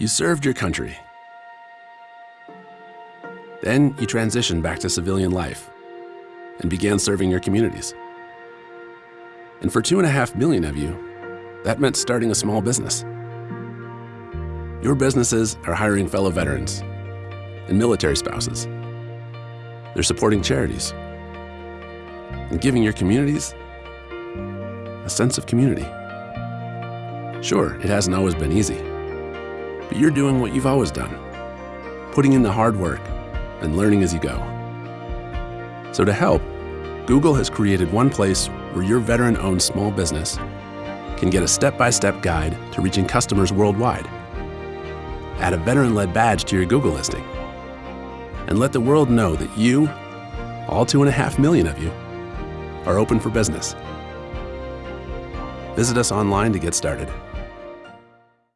You served your country. Then you transitioned back to civilian life and began serving your communities. And for two and a half million of you, that meant starting a small business. Your businesses are hiring fellow veterans and military spouses. They're supporting charities and giving your communities a sense of community. Sure, it hasn't always been easy, but you're doing what you've always done, putting in the hard work and learning as you go. So to help, Google has created one place where your veteran-owned small business can get a step-by-step guide to reaching customers worldwide. Add a veteran-led badge to your Google listing. And let the world know that you, all two and a half million of you, are open for business. Visit us online to get started.